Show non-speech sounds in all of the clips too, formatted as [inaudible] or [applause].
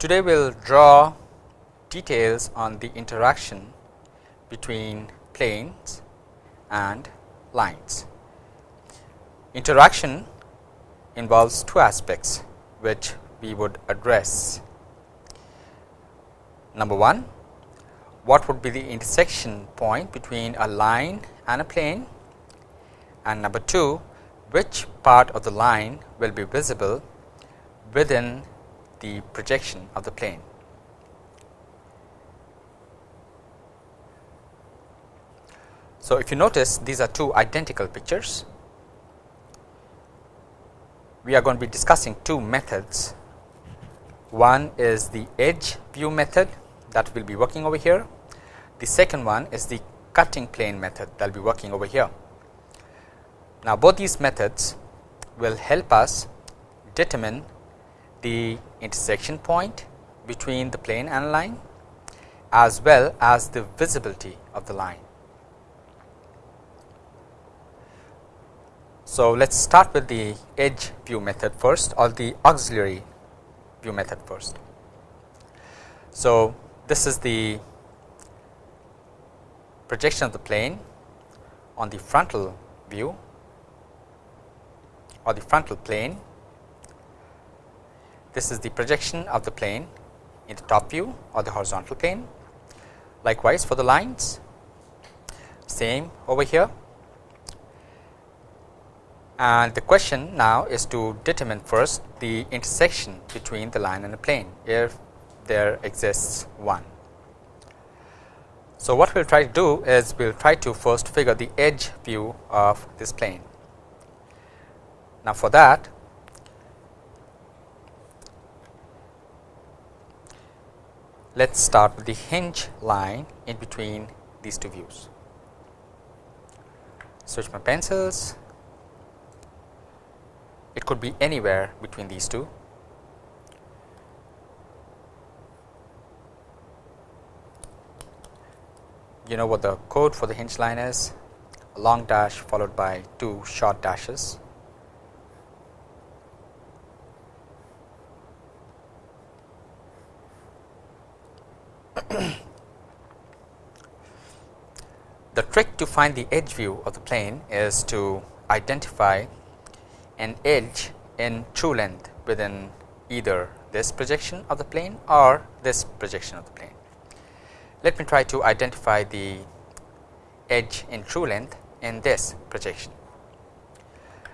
Today we will draw details on the interaction between planes and lines. Interaction involves two aspects which we would address. Number 1, what would be the intersection point between a line and a plane and number 2, which part of the line will be visible within the projection of the plane. So, if you notice these are two identical pictures, we are going to be discussing two methods. One is the edge view method that we will be working over here. The second one is the cutting plane method that will be working over here. Now, both these methods will help us determine the intersection point between the plane and line as well as the visibility of the line. So, let us start with the edge view method first or the auxiliary view method first. So, this is the projection of the plane on the frontal view or the frontal plane. This is the projection of the plane in the top view or the horizontal plane. Likewise, for the lines same over here and the question now is to determine first the intersection between the line and the plane if there exists one. So, what we will try to do is we will try to first figure the edge view of this plane. Now, for that let us start with the hinge line in between these two views. Switch my pencils it could be anywhere between these two. You know what the code for the hinge line is a long dash followed by two short dashes. [coughs] the trick to find the edge view of the plane is to identify an edge in true length within either this projection of the plane or this projection of the plane. Let me try to identify the edge in true length in this projection.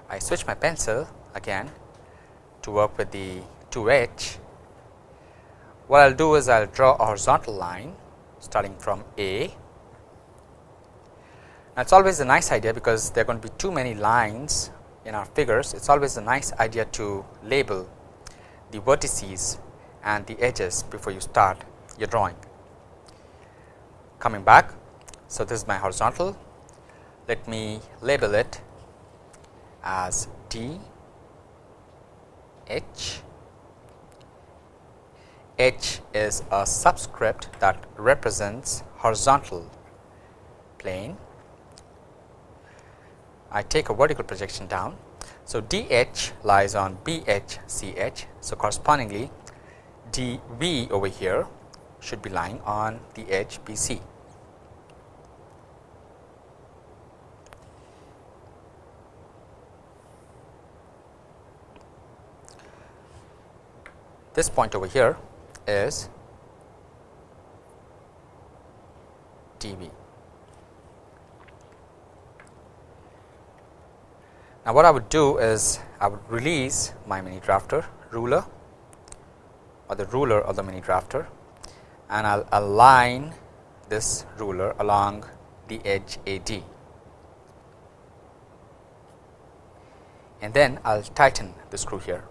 I switch my pencil again to work with the 2H. What I will do is I will draw a horizontal line starting from A. Now, it is always a nice idea because there are going to be too many lines in our figures, it is always a nice idea to label the vertices and the edges before you start your drawing. Coming back, so this is my horizontal. Let me label it as D H. H is a subscript that represents horizontal plane I take a vertical projection down. So, DH lies on BHCH. So, correspondingly DV over here should be lying on the edge BC. This point over here is DV. Now, what I would do is I would release my mini drafter ruler or the ruler of the mini drafter and I will align this ruler along the edge AD and then I will tighten the screw here.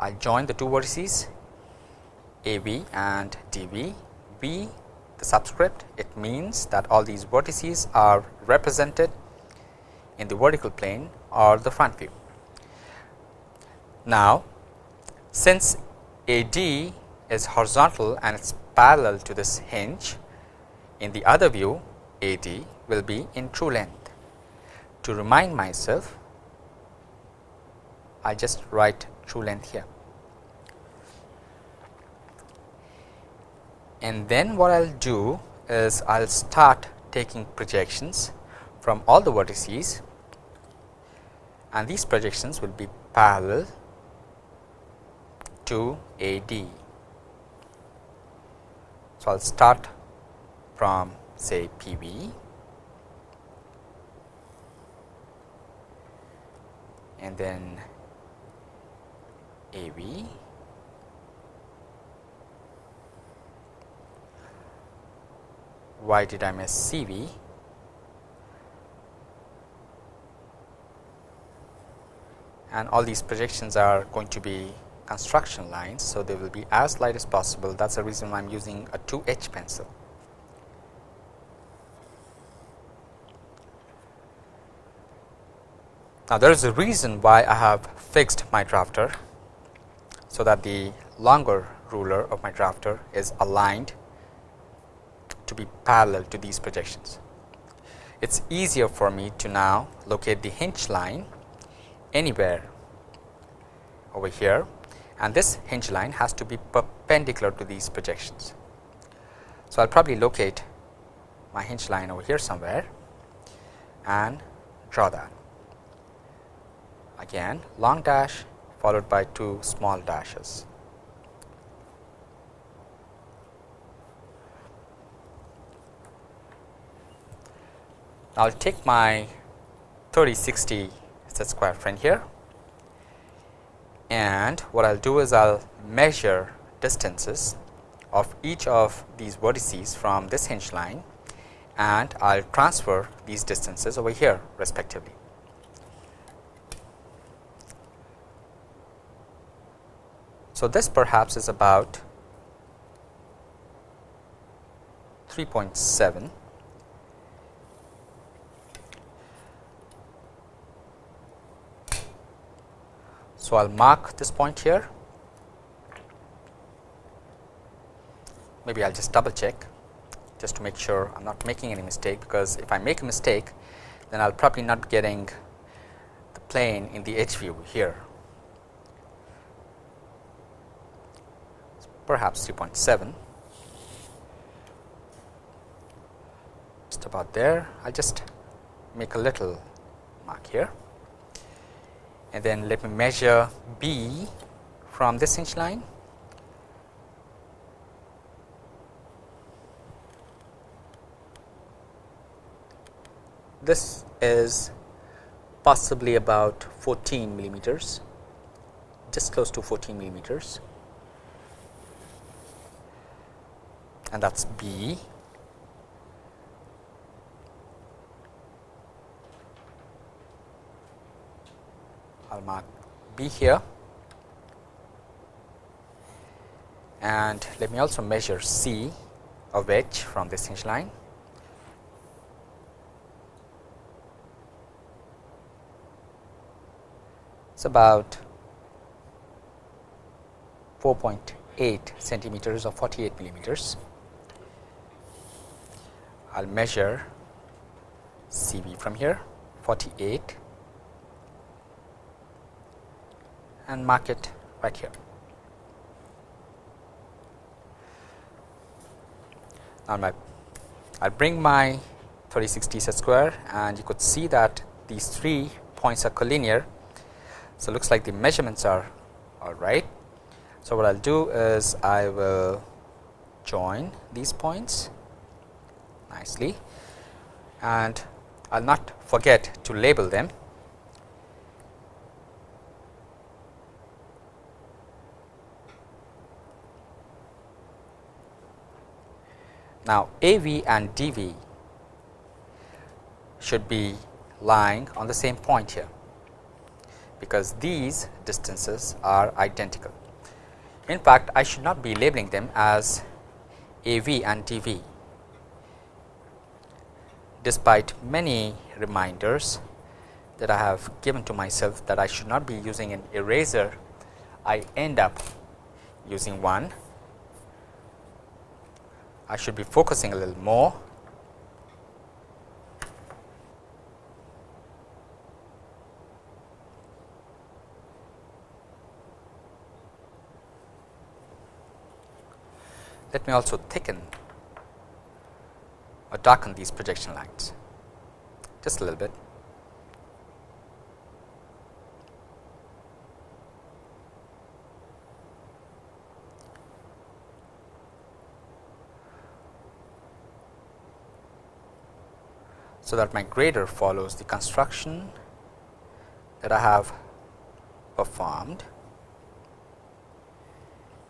I join the two vertices AB and DB, B the subscript it means that all these vertices are represented in the vertical plane or the front view. Now, since AD is horizontal and it is parallel to this hinge in the other view AD will be in true length. To remind myself I just write true length here. And then what I will do is I will start taking projections from all the vertices and these projections will be parallel to AD. So, I will start from say PB and then AB why did I miss CV and all these projections are going to be construction lines. So, they will be as light as possible that is the reason why I am using a 2H pencil. Now, there is a reason why I have fixed my drafter. So, that the longer ruler of my drafter is aligned to be parallel to these projections. It is easier for me to now locate the hinge line anywhere over here and this hinge line has to be perpendicular to these projections. So, I will probably locate my hinge line over here somewhere and draw that again long dash followed by two small dashes. I will take my 3060 set square friend here and what I will do is I will measure distances of each of these vertices from this hinge line and I will transfer these distances over here respectively. So, this perhaps is about 3.7 So, I will mark this point here. Maybe I will just double check just to make sure I am not making any mistake because if I make a mistake then I will probably not getting the plane in the edge view here perhaps 3.7 just about there. I will just make a little mark here. And then let me measure B from this hinge line. This is possibly about 14 millimeters just close to 14 millimeters and that is B. I will mark B here and let me also measure C of H from this hinge line. It is about 4.8 centimeters or 48 millimeters. I will measure CV from here 48 and mark it right here. Now, my I will bring my 3060 set square and you could see that these three points are collinear. So, looks like the measurements are all right. So, what I will do is I will join these points nicely and I will not forget to label them. Now, AV and DV should be lying on the same point here, because these distances are identical. In fact, I should not be labeling them as AV and DV despite many reminders that I have given to myself that I should not be using an eraser, I end up using one. I should be focusing a little more. Let me also thicken or darken these projection lines just a little bit. so that my grader follows the construction that I have performed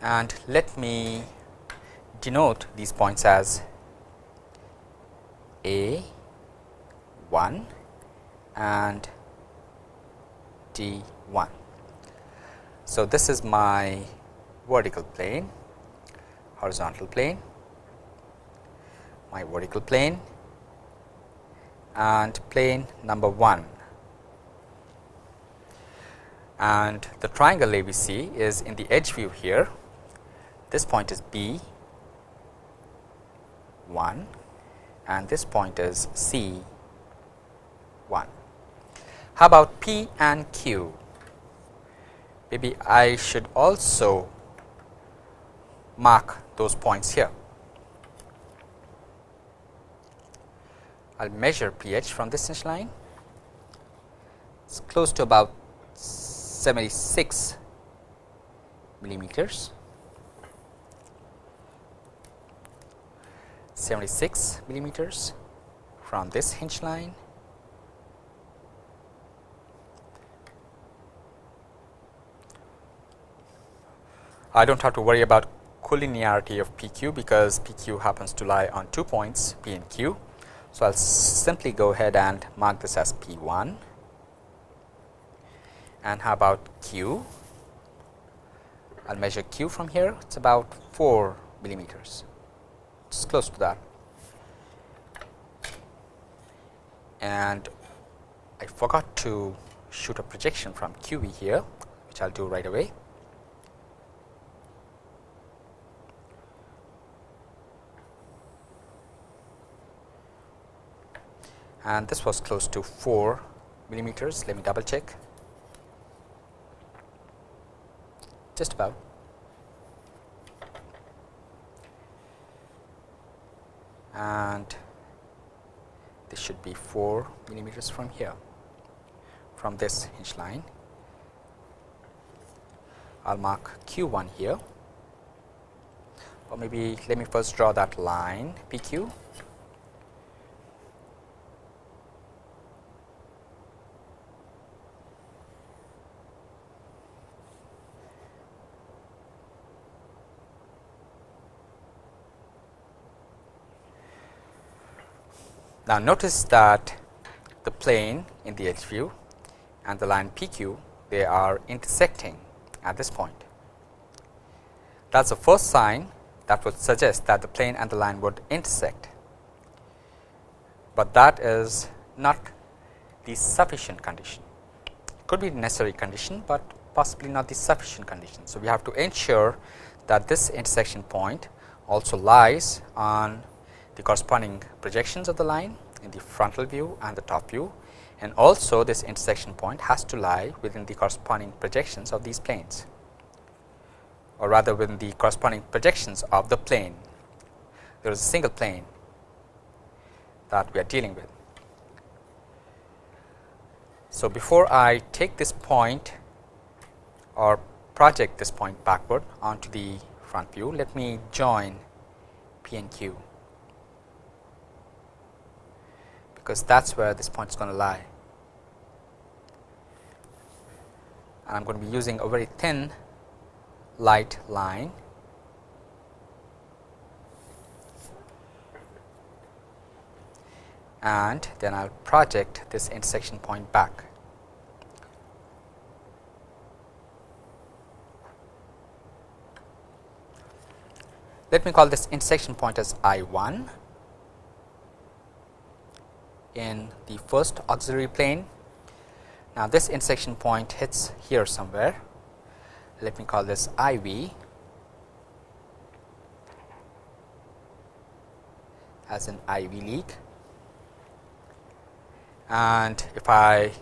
and let me denote these points as A 1 and D 1. So, this is my vertical plane, horizontal plane, my vertical plane and plane number 1 and the triangle ABC is in the edge view here. This point is B 1 and this point is C 1. How about P and Q? Maybe I should also mark those points here. I will measure pH from this hinge line. It is close to about 76 millimeters. 76 millimeters from this hinge line I do not have to worry about collinearity of PQ because PQ happens to lie on two points P and Q. So, I will simply go ahead and mark this as P 1 and how about Q? I will measure Q from here it is about 4 millimeters it is close to that and I forgot to shoot a projection from QV here which I will do right away. and this was close to 4 millimeters. Let me double check. Just about. And this should be 4 millimeters from here, from this hinge line. I will mark Q 1 here or maybe let me first draw that line P Now, notice that the plane in the edge view and the line PQ they are intersecting at this point. That is the first sign that would suggest that the plane and the line would intersect, but that is not the sufficient condition. It Could be the necessary condition, but possibly not the sufficient condition. So, we have to ensure that this intersection point also lies on the corresponding projections of the line in the frontal view and the top view and also this intersection point has to lie within the corresponding projections of these planes or rather within the corresponding projections of the plane. There is a single plane that we are dealing with. So, before I take this point or project this point backward onto the front view, let me join P and Q. because that is where this point is going to lie. And I am going to be using a very thin light line and then I will project this intersection point back. Let me call this intersection point as I 1 in the first auxiliary plane. Now, this intersection point hits here somewhere. Let me call this I v as an IV leak. And if I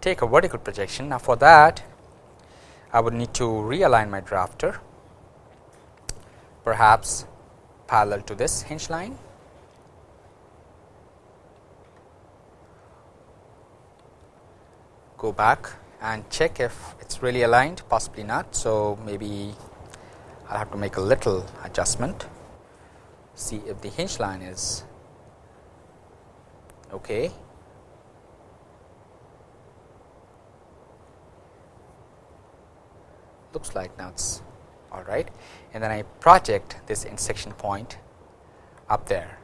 take a vertical projection, now for that I would need to realign my drafter perhaps parallel to this hinge line. Go back and check if it is really aligned possibly not. So, maybe I will have to make a little adjustment see if the hinge line is okay. looks like now it's all right and then I project this intersection point up there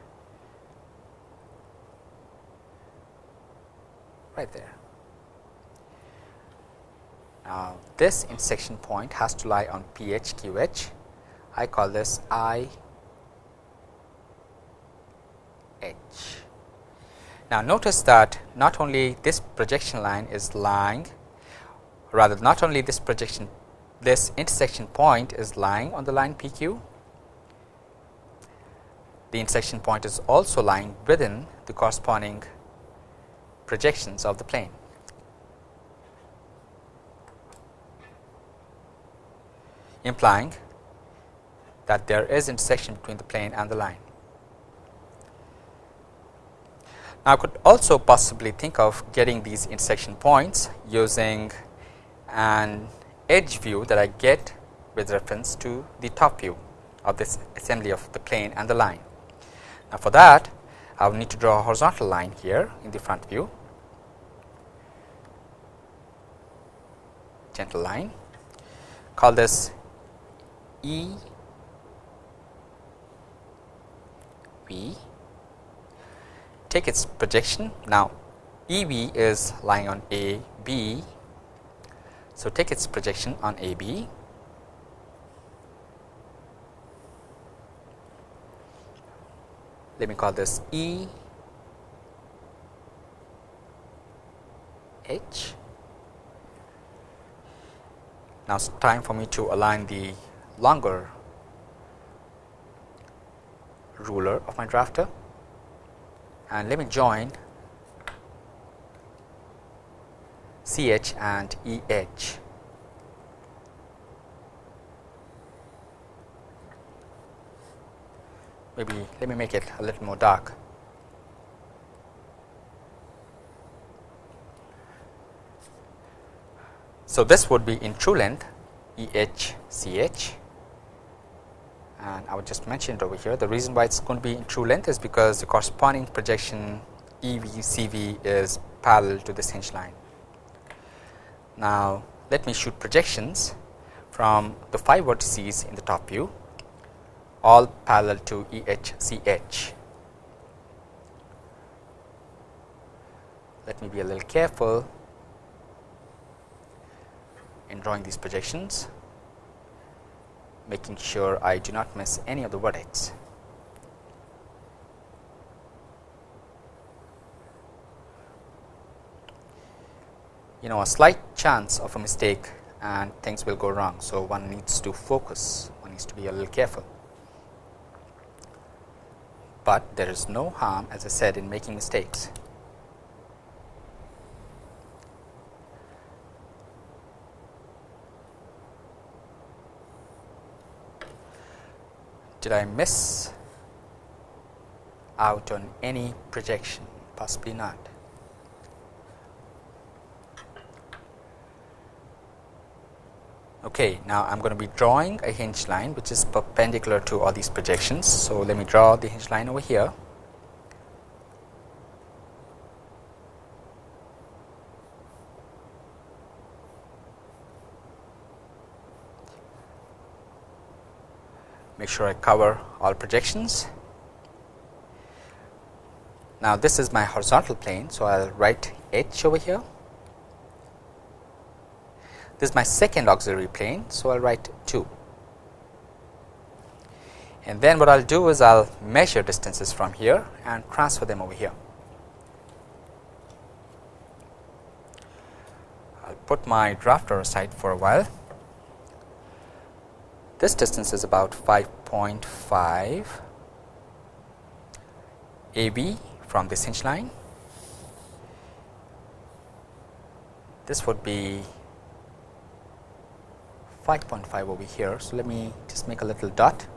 right there. Now, this intersection point has to lie on PHQH. I call this I H. Now, notice that not only this projection line is lying rather not only this projection this intersection point is lying on the line PQ. The intersection point is also lying within the corresponding projections of the plane. Implying that there is intersection between the plane and the line. Now, I could also possibly think of getting these intersection points using an edge view that I get with reference to the top view of this assembly of the plane and the line. Now, for that I will need to draw a horizontal line here in the front view, gentle line, call this E. V, take its projection. Now, E V is lying on A B. So, take its projection on AB let me call this E. H. Now, it is time for me to align the longer ruler of my drafter and let me join CH and EH. Maybe let me make it a little more dark. So, this would be in true length EHCH and I would just mention it over here. The reason why it is going to be in true length is because the corresponding projection EVCV is parallel to this hinge line. Now, let me shoot projections from the 5 vertices in the top view all parallel to EHCH. Let me be a little careful in drawing these projections, making sure I do not miss any of the vertex. you know a slight chance of a mistake and things will go wrong. So, one needs to focus, one needs to be a little careful, but there is no harm as I said in making mistakes. Did I miss out on any projection? Possibly not. Okay, now I am going to be drawing a hinge line which is perpendicular to all these projections. So, let me draw the hinge line over here. Make sure I cover all projections. Now, this is my horizontal plane. So, I will write H over here this is my second auxiliary plane. So, I will write 2 and then what I will do is I will measure distances from here and transfer them over here. I will put my drafter aside for a while. This distance is about 0.5 AB from this hinge line. This would be 5.5 over here. So, let me just make a little dot.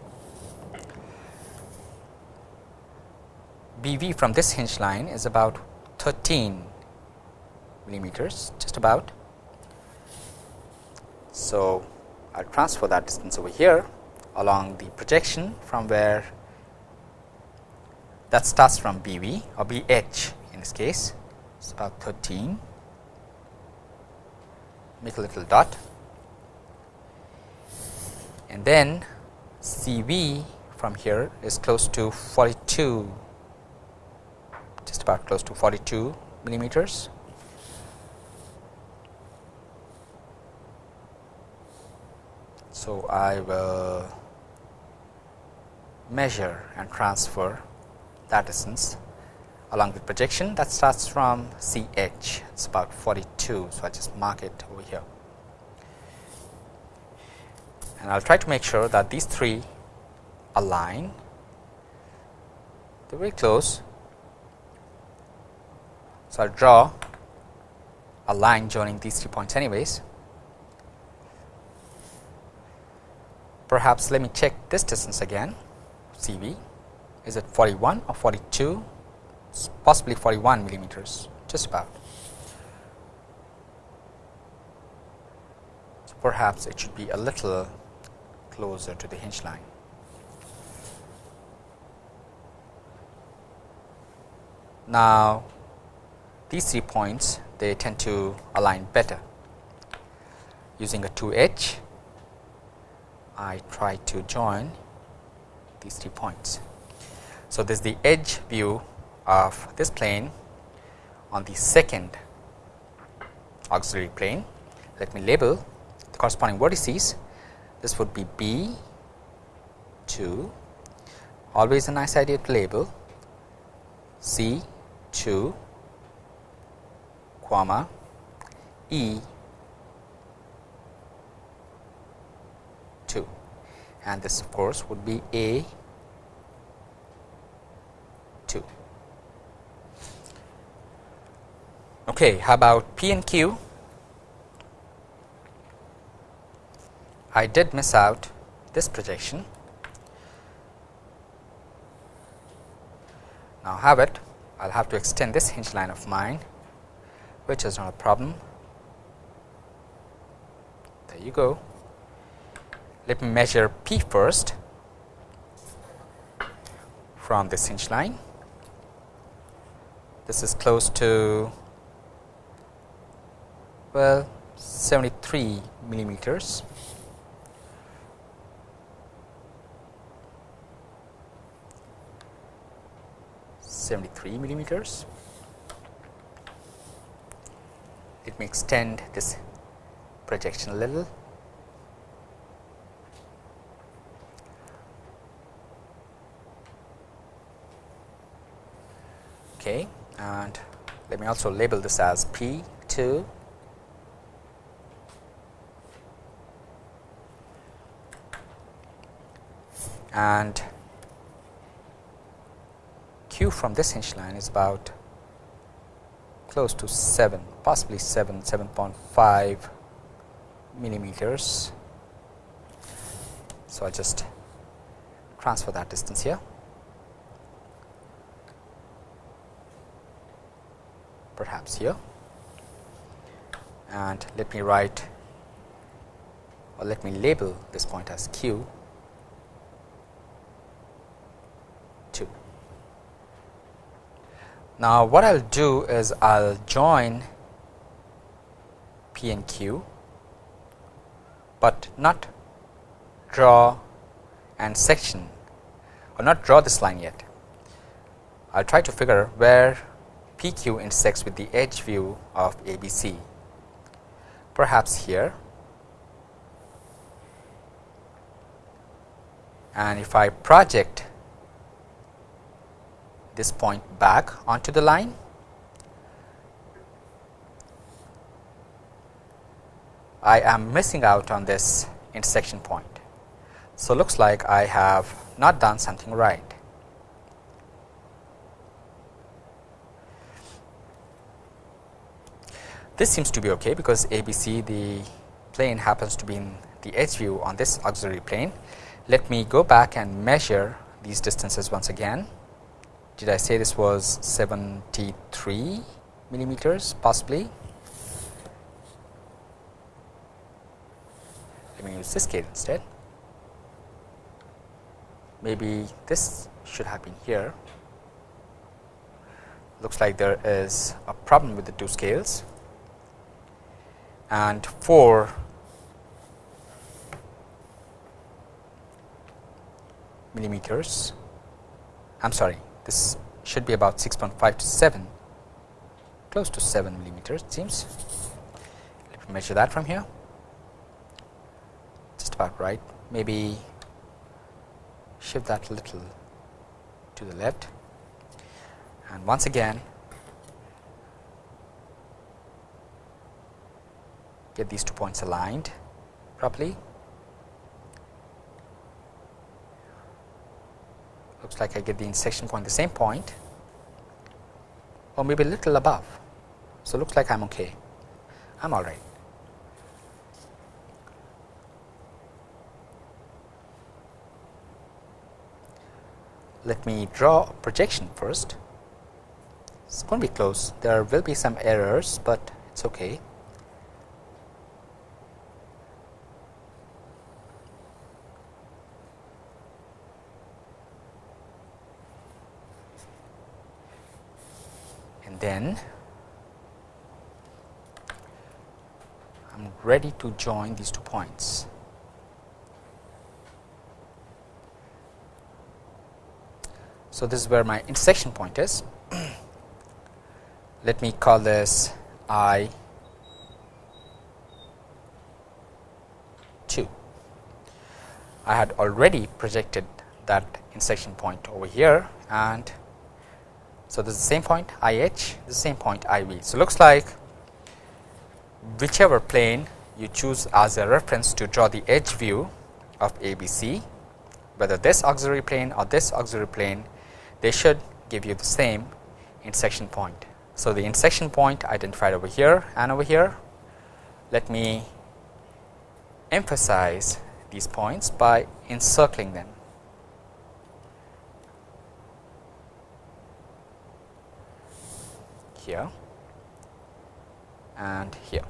BV from this hinge line is about 13 millimeters, just about. So, I will transfer that distance over here along the projection from where that starts from BV or BH in this case. It is about 13 make a little dot. And then CV from here is close to 42 just about close to 42 millimeters. So I will measure and transfer that distance along the projection that starts from CH it is about 42. So, I just mark it over here and I will try to make sure that these three align they are very close. So, I will draw a line joining these three points anyways. Perhaps let me check this distance again CV is it 41 or 42 possibly 41 millimeters just about. So, perhaps it should be a little closer to the hinge line. Now, these three points they tend to align better using a 2H I try to join these three points. So, this is the edge view of this plane on the second auxiliary plane. Let me label the corresponding vertices. This would be B 2, always a nice idea to label C 2, comma E 2 and this of course would be A 2. Okay, how about P and Q? I did miss out this projection. Now have it, I will have to extend this hinge line of mine, which is not a problem. There you go. Let me measure P first from this hinge line. This is close to well 73 millimeters. Seventy-three millimeters. Let me extend this projection a little. Okay, and let me also label this as P 2 and Q from this hinge line is about close to 7 possibly 7 7.5 millimeters. So, I just transfer that distance here. Perhaps here and let me write or let me label this point as q 2. Now, what I will do is I will join P and Q, but not draw and section or not draw this line yet. I will try to figure where P Q intersects with the edge view of A B C, perhaps here and if I project this point back onto the line. I am missing out on this intersection point. So, looks like I have not done something right. This seems to be okay because ABC the plane happens to be in the edge view on this auxiliary plane. Let me go back and measure these distances once again. Did I say this was 73 millimeters possibly? Let me use this scale instead. Maybe this should have been here. Looks like there is a problem with the two scales and 4 millimeters. I am sorry this should be about 6.5 to 7 close to 7 millimeters it seems. Let me measure that from here. Just about right. Maybe shift that a little to the left. And once again get these two points aligned properly. Looks like I get the intersection point the same point or maybe a little above. So, looks like I am okay, I am alright. Let me draw a projection first. It's going to be close. There will be some errors, but it's okay. Then I'm ready to join these two points. So, this is where my intersection point is [clears throat] let me call this I 2. I had already projected that intersection point over here and so this is the same point I h the same point I v. So, looks like whichever plane you choose as a reference to draw the edge view of A B C whether this auxiliary plane or this auxiliary plane they should give you the same intersection point. So, the intersection point identified over here and over here, let me emphasize these points by encircling them. Here and here.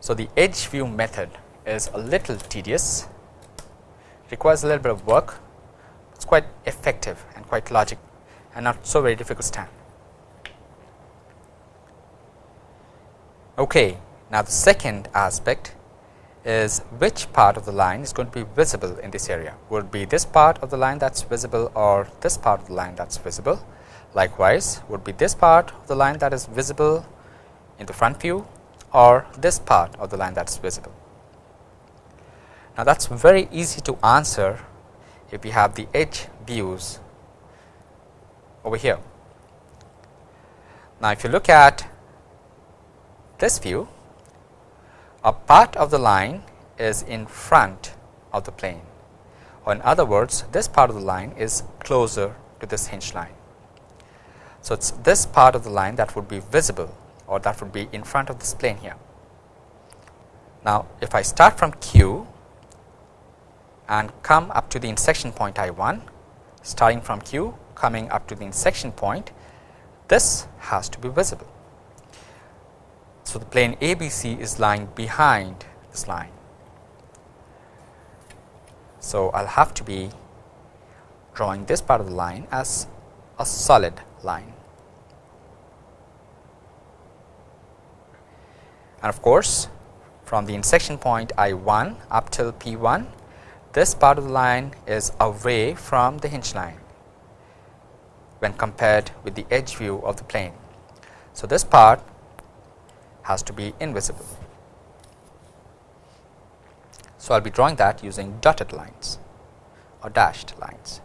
So, the edge view method is a little tedious, requires a little bit of work, it's quite effective and quite logic and not so very difficult to stand. Okay. Now, the second aspect is which part of the line is going to be visible in this area. Would be this part of the line that is visible or this part of the line that is visible. Likewise, would be this part of the line that is visible in the front view or this part of the line that is visible. Now, that is very easy to answer if we have the edge views over here. Now, if you look at this view, a part of the line is in front of the plane or in other words this part of the line is closer to this hinge line. So, it is this part of the line that would be visible or that would be in front of this plane here. Now, if I start from Q and come up to the intersection point I 1 starting from Q coming up to the intersection point this has to be visible. So, the plane ABC is lying behind this line. So, I will have to be drawing this part of the line as a solid line. And of course, from the intersection point I 1 up till P 1 this part of the line is away from the hinge line when compared with the edge view of the plane. So, this part has to be invisible. So, I will be drawing that using dotted lines or dashed lines.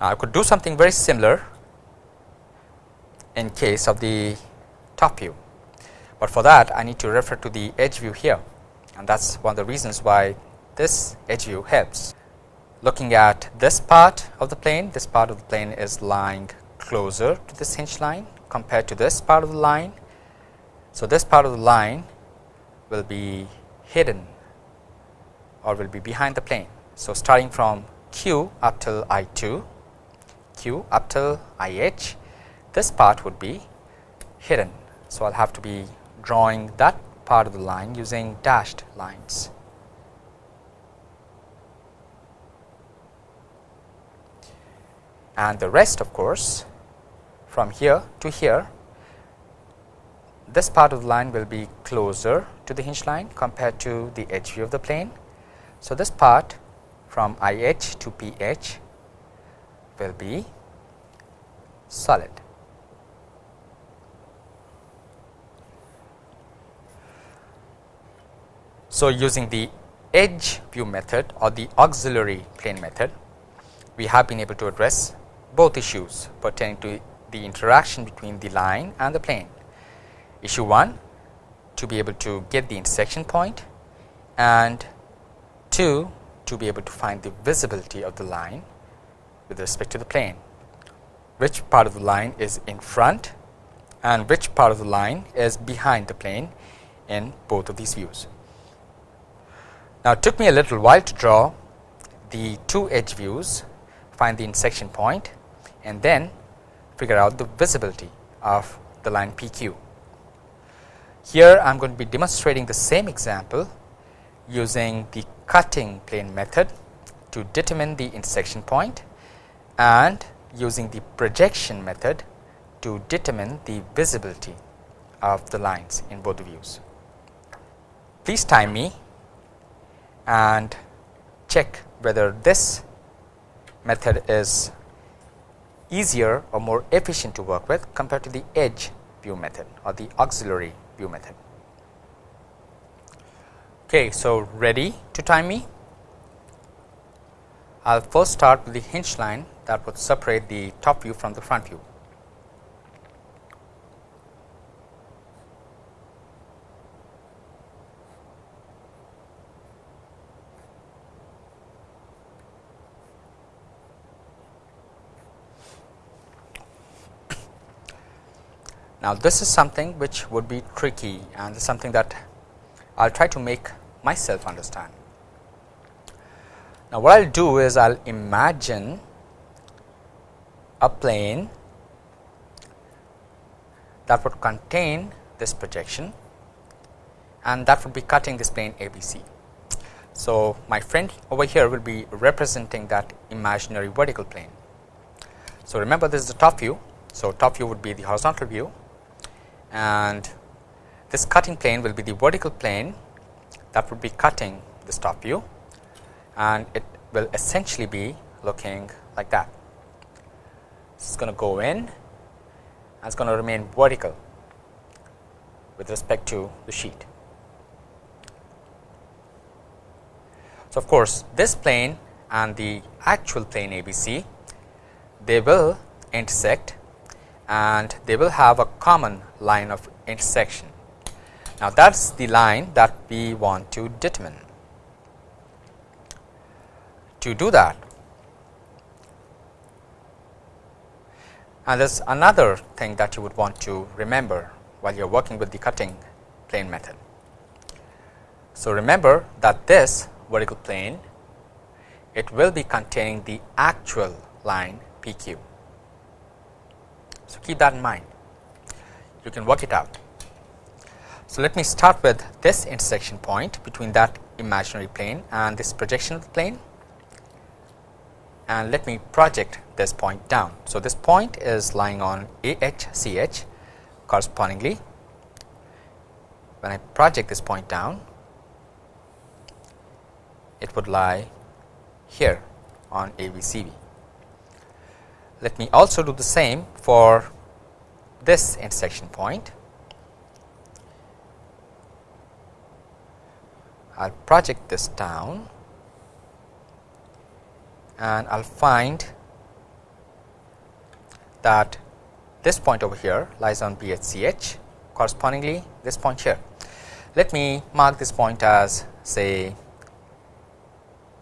Now, I could do something very similar in case of the top view, but for that I need to refer to the edge view here and that is one of the reasons why this edge view helps. Looking at this part of the plane, this part of the plane is lying closer to this hinge line compared to this part of the line So, this part of the line will be hidden or will be behind the plane. So, starting from q up till i 2, q up till i h, this part would be hidden. So, I will have to be drawing that part of the line using dashed lines. And the rest of course, from here to here, this part of the line will be closer to the hinge line compared to the edge view of the plane. So, this part from I h to P h will be solid. So, using the edge view method or the auxiliary plane method, we have been able to address both issues pertaining to the interaction between the line and the plane. Issue 1 to be able to get the intersection point and 2 to be able to find the visibility of the line with respect to the plane, which part of the line is in front and which part of the line is behind the plane in both of these views. Now, it took me a little while to draw the two edge views, find the intersection point and then figure out the visibility of the line PQ. Here I am going to be demonstrating the same example using the cutting plane method to determine the intersection point and using the projection method to determine the visibility of the lines in both views. Please time me and check whether this method is easier or more efficient to work with compared to the edge view method or the auxiliary view method. Okay, so ready to time me? I will first start with the hinge line that would separate the top view from the front view. Now, this is something which would be tricky and something that I will try to make myself understand. Now, what I will do is I will imagine a plane that would contain this projection and that would be cutting this plane ABC. So, my friend over here will be representing that imaginary vertical plane. So, remember this is the top view. So, top view would be the horizontal view and this cutting plane will be the vertical plane that would be cutting this top view and it will essentially be looking like that. This is going to go in and it is going to remain vertical with respect to the sheet. So, of course, this plane and the actual plane ABC they will intersect and they will have a common line of intersection. Now, that is the line that we want to determine. To do that, and there is another thing that you would want to remember while you are working with the cutting plane method. So, remember that this vertical plane it will be containing the actual line PQ. So, keep that in mind you can work it out. So, let me start with this intersection point between that imaginary plane and this projection plane and let me project this point down. So, this point is lying on AHCH correspondingly when I project this point down it would lie here on AVCV. Let me also do the same for this intersection point. I will project this down and I will find that this point over here lies on BHCH correspondingly this point here. Let me mark this point as say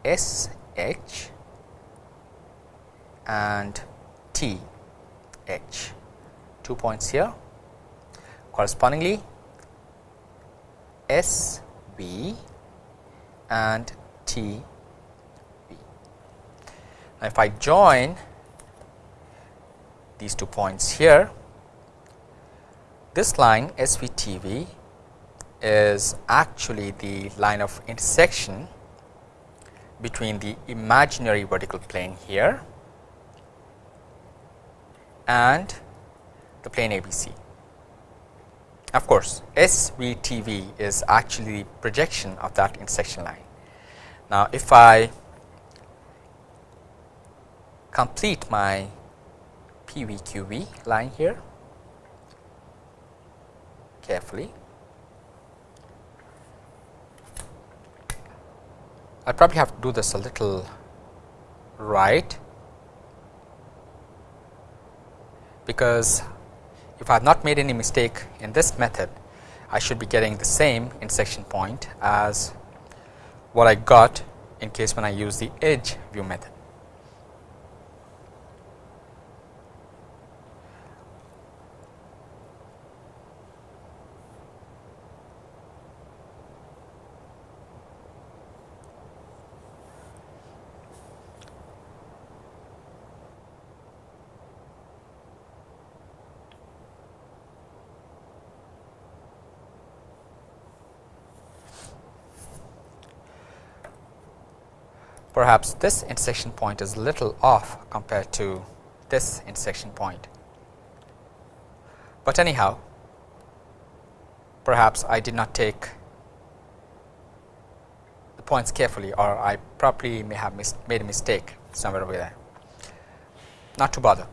SH and TH two points here correspondingly S V and T V. Now, if I join these two points here, this line SVTV is actually the line of intersection between the imaginary vertical plane here and the plane ABC. Of course, SVTV is actually the projection of that intersection line. Now, if I complete my PVQV line here carefully, I probably have to do this a little right because if I have not made any mistake in this method, I should be getting the same intersection point as what I got in case when I use the edge view method. Perhaps this intersection point is little off compared to this intersection point. But anyhow, perhaps I did not take the points carefully or I probably may have made a mistake somewhere over there. Not to bother.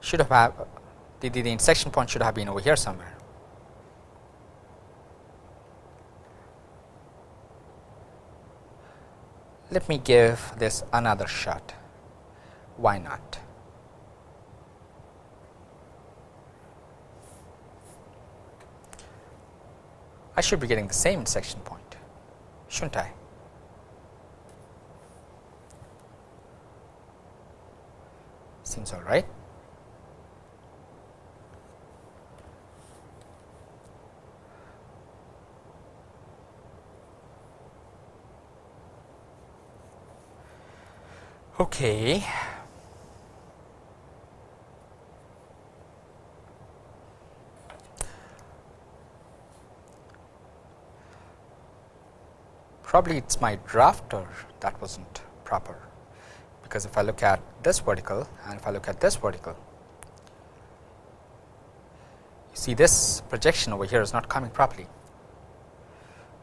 Should have, the, the, the intersection point should have been over here somewhere. Let me give this another shot. Why not? I should be getting the same section point shouldn't I? Seems all right Okay. Probably it is my drafter that was not proper, because if I look at this vertical and if I look at this vertical, you see this projection over here is not coming properly.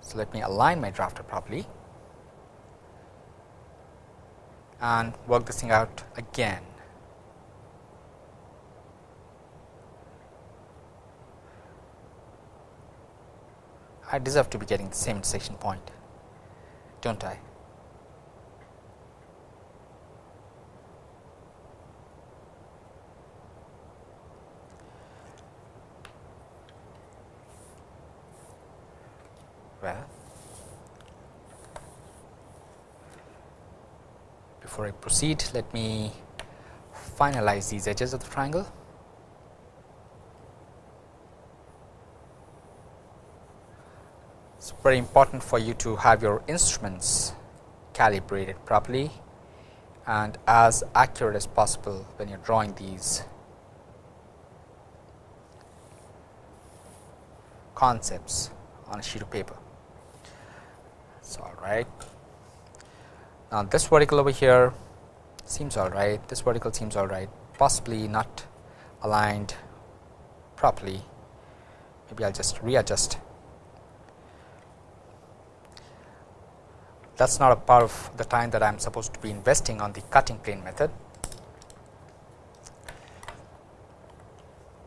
So, let me align my drafter properly and work this thing out again. I deserve to be getting the same intersection point, do not I? Well, before I proceed let me finalize these edges of the triangle. It is very important for you to have your instruments calibrated properly and as accurate as possible when you are drawing these concepts on a sheet of paper. So, all right. Now, this vertical over here seems all right, this vertical seems all right, possibly not aligned properly. Maybe I will just readjust. That is not a part of the time that I am supposed to be investing on the cutting plane method.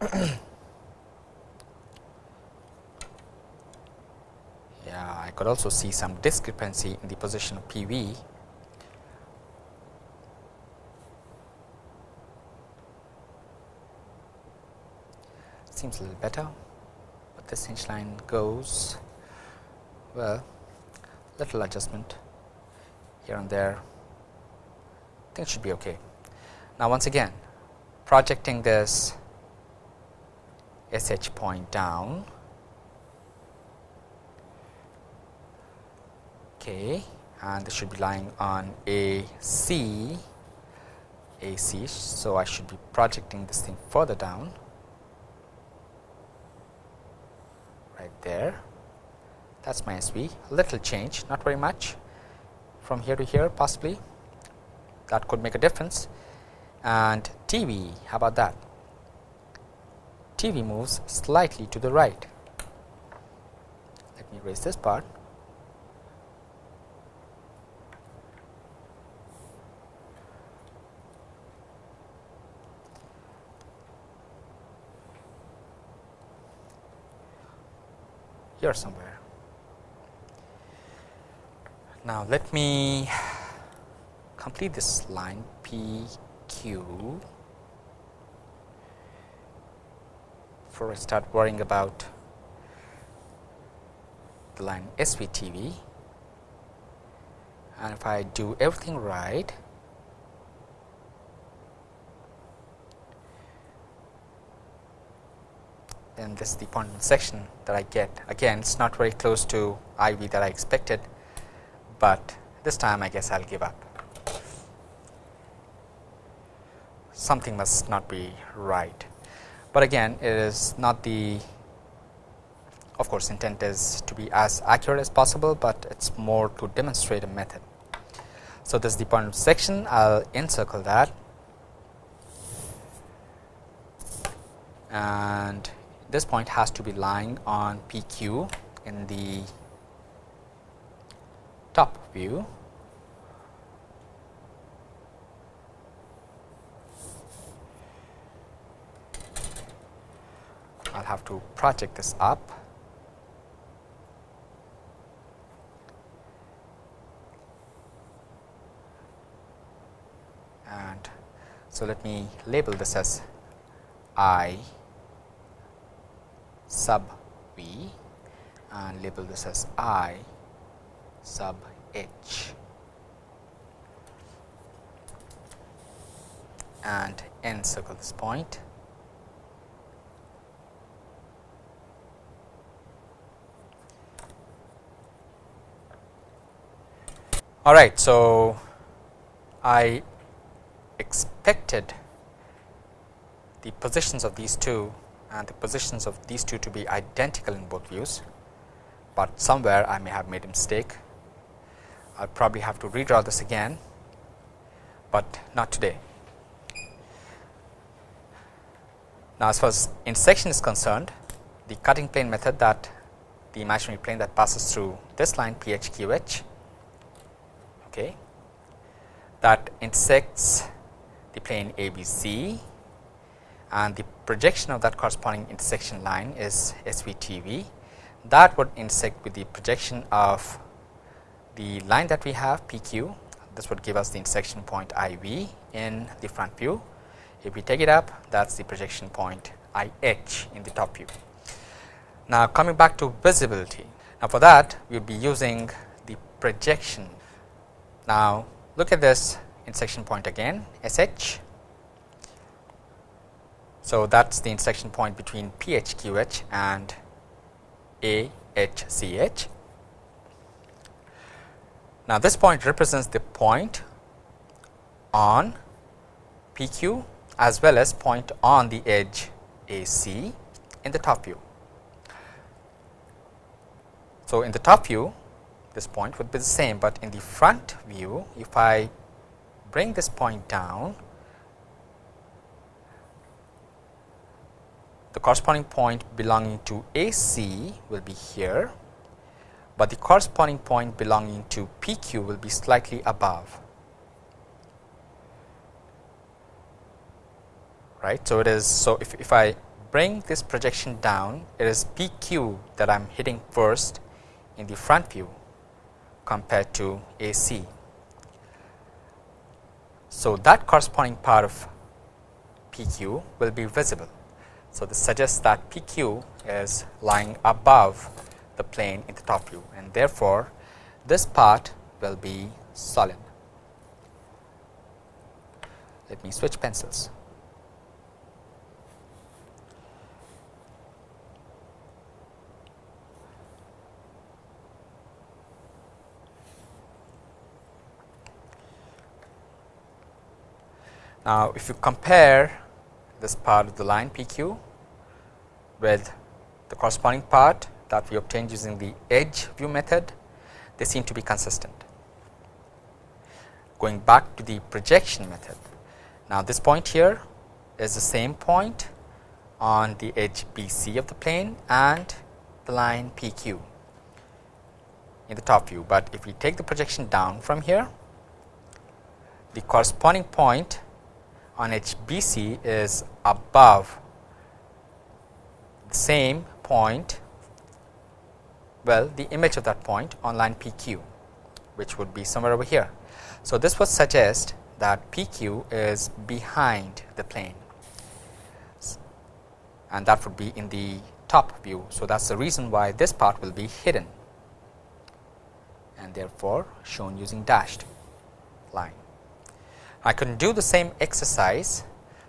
[coughs] yeah, I could also see some discrepancy in the position of PV seems a little better, but this hinge line goes well little adjustment here and there I think should be okay. Now, once again projecting this SH point down. Okay, and this should be lying on AC, AC. So, I should be projecting this thing further down right there. That is my SV, little change, not very much from here to here possibly that could make a difference and TV, how about that? TV moves slightly to the right. Let me erase this part. Here somewhere. Now, let me complete this line P Q before I start worrying about the line SVTV and if I do everything right then this is the point section that I get again it is not very close to IV that I expected, but this time I guess I will give up. something must not be right. But again it is not the of course intent is to be as accurate as possible, but it is more to demonstrate a method. So, this is the point section I will encircle that and this point has to be lying on PQ in the top view I'll have to project this up. And so let me label this as I sub V and label this as I sub H and encircle this point. All right. So, I expected the positions of these two and the positions of these two to be identical in both views, but somewhere I may have made a mistake. I will probably have to redraw this again, but not today. Now, as far as intersection is concerned, the cutting plane method that the imaginary plane that passes through this line P h q h okay, that intersects the plane ABC and the projection of that corresponding intersection line is SVTV that would intersect with the projection of the line that we have PQ this would give us the intersection point IV in the front view. If we take it up that is the projection point IH in the top view. Now, coming back to visibility. Now, for that we will be using the projection now, look at this intersection point again SH. So, that is the intersection point between PHQH and AHCH. Now, this point represents the point on PQ as well as point on the edge AC in the top view. So, in the top view this point would be the same, but in the front view if I bring this point down the corresponding point belonging to AC will be here, but the corresponding point belonging to PQ will be slightly above. right. So, it is so if, if I bring this projection down it is PQ that I am hitting first in the front view compared to AC. So, that corresponding part of PQ will be visible. So, this suggests that PQ is lying above the plane in the top view and therefore, this part will be solid. Let me switch pencils. Now, if you compare this part of the line PQ with the corresponding part that we obtained using the edge view method, they seem to be consistent. Going back to the projection method. Now, this point here is the same point on the edge BC of the plane and the line PQ in the top view, but if we take the projection down from here, the corresponding point on HBC is above the same point well the image of that point on line PQ which would be somewhere over here. So, this would suggest that PQ is behind the plane and that would be in the top view. So, that is the reason why this part will be hidden and therefore, shown using dashed line. I can do the same exercise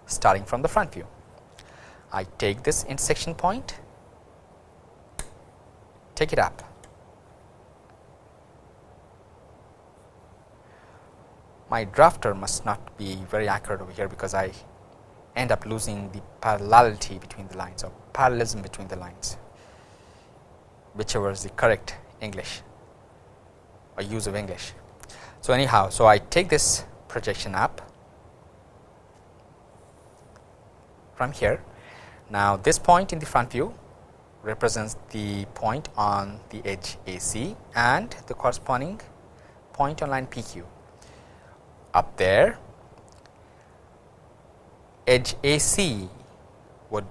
starting from the front view. I take this intersection point, take it up. My drafter must not be very accurate over here because I end up losing the parallelity between the lines or parallelism between the lines, whichever is the correct English or use of English. So, anyhow, so I take this projection up from here. Now, this point in the front view represents the point on the edge AC and the corresponding point on line PQ. Up there edge AC would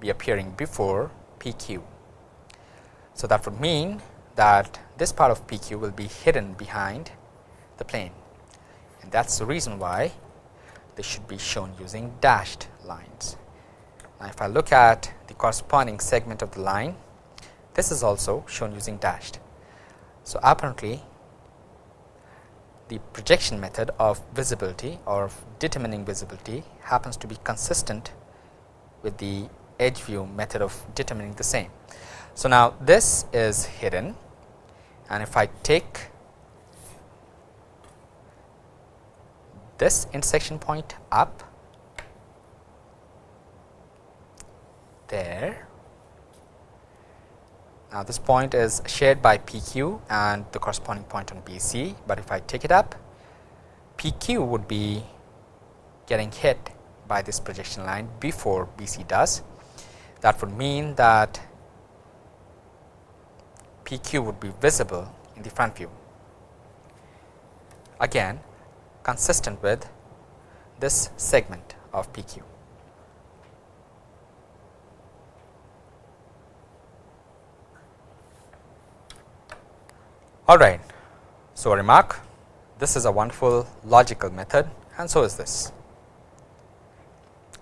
be appearing before PQ. So, that would mean that this part of PQ will be hidden behind the plane and that is the reason why they should be shown using dashed lines. Now, if I look at the corresponding segment of the line, this is also shown using dashed. So, apparently the projection method of visibility or determining visibility happens to be consistent with the edge view method of determining the same. So, now this is hidden and if I take this intersection point up there. Now, this point is shared by PQ and the corresponding point on BC, but if I take it up PQ would be getting hit by this projection line before BC does. That would mean that PQ would be visible in the front view. Again consistent with this segment of PQ. All right. So, a remark this is a wonderful logical method and so is this.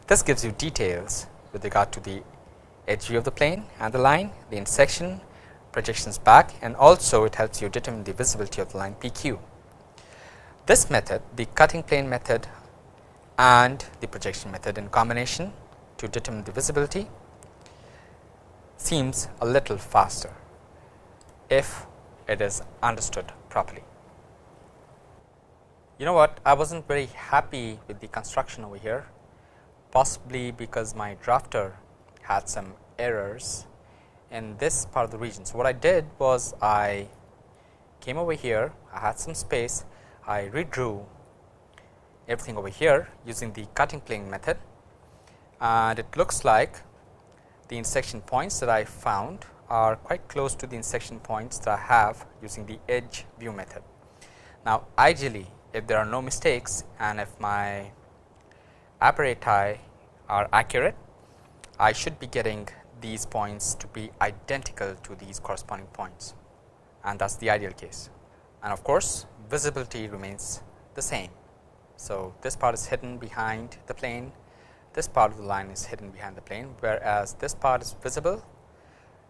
This gives you details with regard to the edge view of the plane and the line, the intersection, projections back and also it helps you determine the visibility of the line PQ. This method the cutting plane method and the projection method in combination to determine the visibility seems a little faster if it is understood properly. You know what I was not very happy with the construction over here possibly because my drafter had some errors in this part of the region. So, what I did was I came over here, I had some space, I redrew everything over here using the cutting plane method and it looks like the intersection points that I found are quite close to the intersection points that I have using the edge view method. Now, ideally if there are no mistakes and if my apparati are accurate, I should be getting these points to be identical to these corresponding points and that is the ideal case. And of course, visibility remains the same. So, this part is hidden behind the plane, this part of the line is hidden behind the plane, whereas this part is visible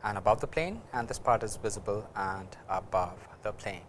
and above the plane and this part is visible and above the plane.